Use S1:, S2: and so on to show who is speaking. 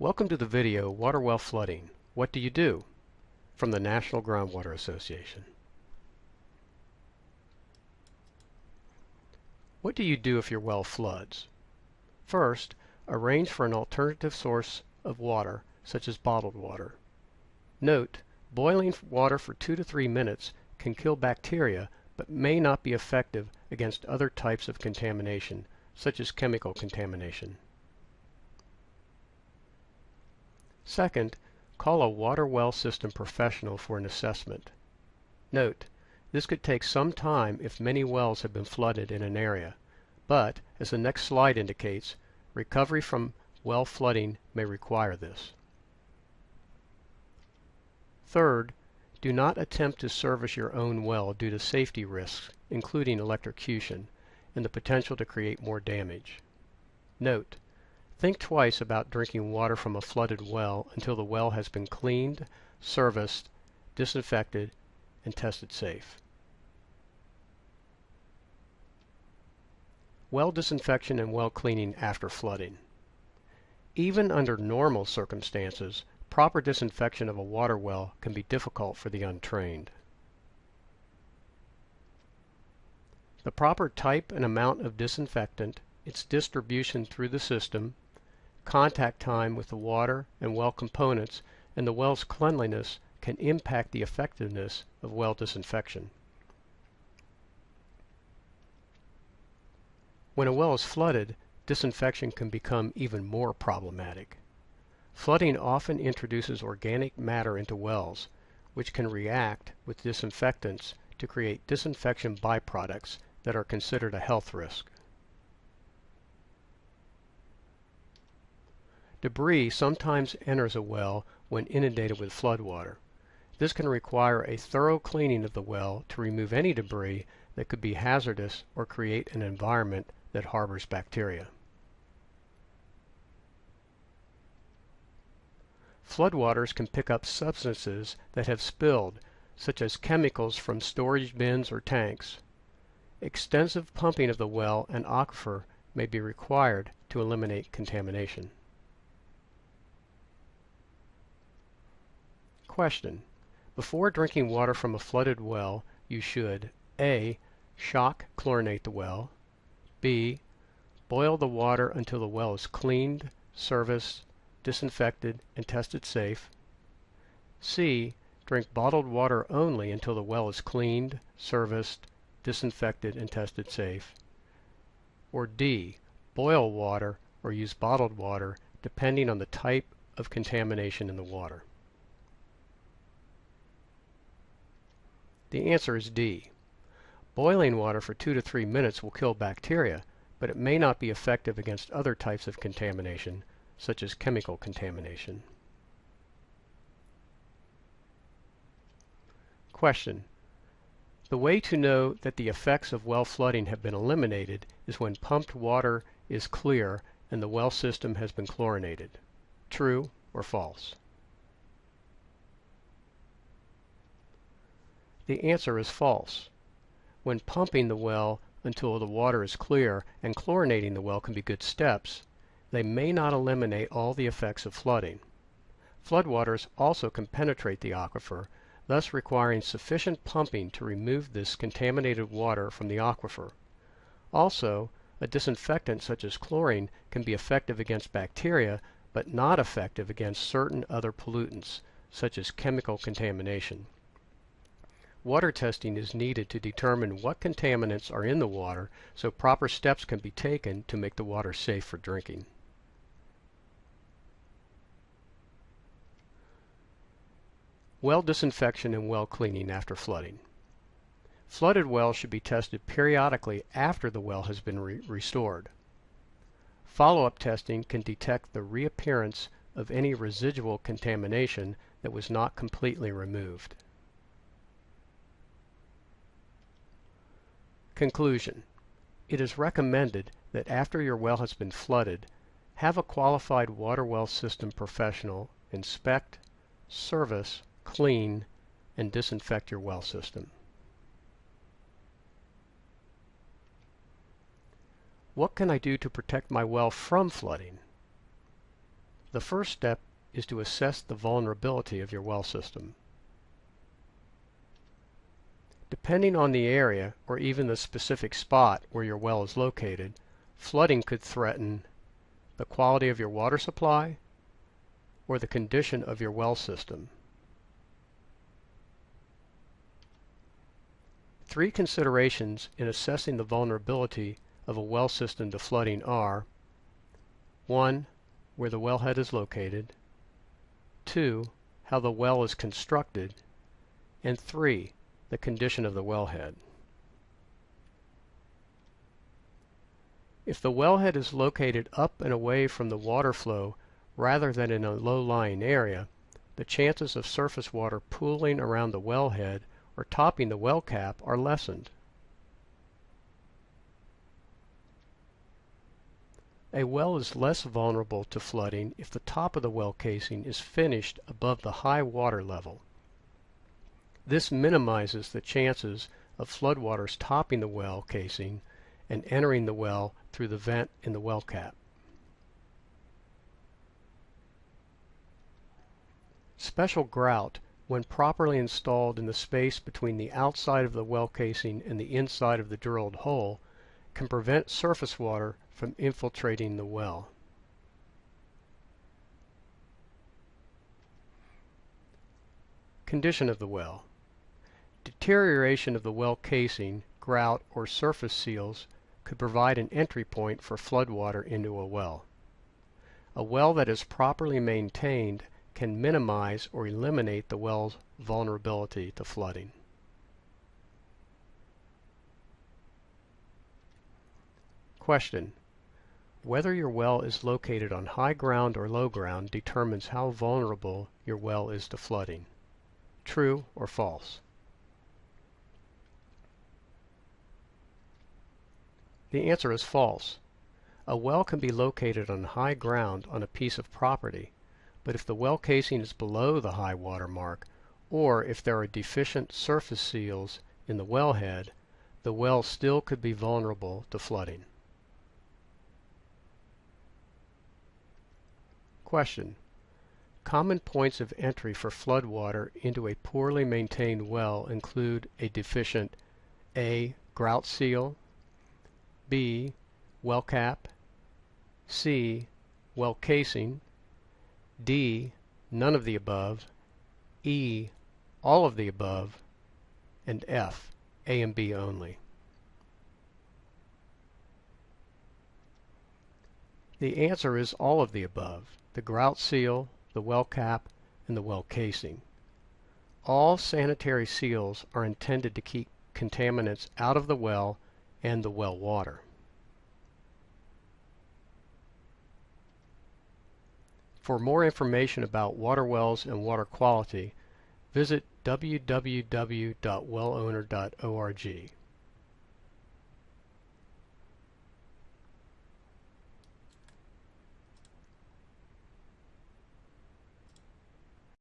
S1: Welcome to the video Water Well Flooding. What do you do? From the National Groundwater Association. What do you do if your well floods? First, arrange for an alternative source of water, such as bottled water. Note, boiling water for 2 to 3 minutes can kill bacteria but may not be effective against other types of contamination, such as chemical contamination. Second, call a water well system professional for an assessment. Note, this could take some time if many wells have been flooded in an area, but, as the next slide indicates, recovery from well flooding may require this. Third, do not attempt to service your own well due to safety risks, including electrocution, and the potential to create more damage. Note, Think twice about drinking water from a flooded well until the well has been cleaned, serviced, disinfected, and tested safe. Well disinfection and well cleaning after flooding. Even under normal circumstances, proper disinfection of a water well can be difficult for the untrained. The proper type and amount of disinfectant, its distribution through the system, contact time with the water and well components, and the well's cleanliness can impact the effectiveness of well disinfection. When a well is flooded, disinfection can become even more problematic. Flooding often introduces organic matter into wells, which can react with disinfectants to create disinfection byproducts that are considered a health risk. Debris sometimes enters a well when inundated with floodwater. This can require a thorough cleaning of the well to remove any debris that could be hazardous or create an environment that harbors bacteria. Floodwaters can pick up substances that have spilled, such as chemicals from storage bins or tanks. Extensive pumping of the well and aquifer may be required to eliminate contamination. Question. Before drinking water from a flooded well, you should a. Shock chlorinate the well. b. Boil the water until the well is cleaned, serviced, disinfected, and tested safe. c. Drink bottled water only until the well is cleaned, serviced, disinfected, and tested safe. Or d. Boil water or use bottled water depending on the type of contamination in the water. The answer is D. Boiling water for 2 to 3 minutes will kill bacteria, but it may not be effective against other types of contamination, such as chemical contamination. Question. The way to know that the effects of well flooding have been eliminated is when pumped water is clear and the well system has been chlorinated. True or false? The answer is false. When pumping the well until the water is clear and chlorinating the well can be good steps, they may not eliminate all the effects of flooding. Floodwaters also can penetrate the aquifer, thus requiring sufficient pumping to remove this contaminated water from the aquifer. Also, a disinfectant such as chlorine can be effective against bacteria, but not effective against certain other pollutants, such as chemical contamination. Water testing is needed to determine what contaminants are in the water so proper steps can be taken to make the water safe for drinking. Well disinfection and well cleaning after flooding. Flooded wells should be tested periodically after the well has been re restored. Follow-up testing can detect the reappearance of any residual contamination that was not completely removed. Conclusion. It is recommended that after your well has been flooded, have a qualified water well system professional inspect, service, clean, and disinfect your well system. What can I do to protect my well from flooding? The first step is to assess the vulnerability of your well system. Depending on the area or even the specific spot where your well is located, flooding could threaten the quality of your water supply or the condition of your well system. Three considerations in assessing the vulnerability of a well system to flooding are 1. Where the wellhead is located 2. How the well is constructed and 3 the condition of the wellhead. If the wellhead is located up and away from the water flow rather than in a low-lying area, the chances of surface water pooling around the wellhead or topping the well cap are lessened. A well is less vulnerable to flooding if the top of the well casing is finished above the high water level. This minimizes the chances of floodwaters topping the well casing and entering the well through the vent in the well cap. Special grout, when properly installed in the space between the outside of the well casing and the inside of the drilled hole, can prevent surface water from infiltrating the well. Condition of the well. Deterioration of the well casing, grout, or surface seals could provide an entry point for floodwater into a well. A well that is properly maintained can minimize or eliminate the well's vulnerability to flooding. Question. Whether your well is located on high ground or low ground determines how vulnerable your well is to flooding. True or false? The answer is false. A well can be located on high ground on a piece of property, but if the well casing is below the high water mark, or if there are deficient surface seals in the wellhead, the well still could be vulnerable to flooding. Question. Common points of entry for flood water into a poorly maintained well include a deficient A. Grout seal B. Well cap C. Well casing D. None of the above E. All of the above and F. A and B only. The answer is all of the above, the grout seal, the well cap, and the well casing. All sanitary seals are intended to keep contaminants out of the well and the well water. For more information about water wells and water quality, visit www.wellowner.org.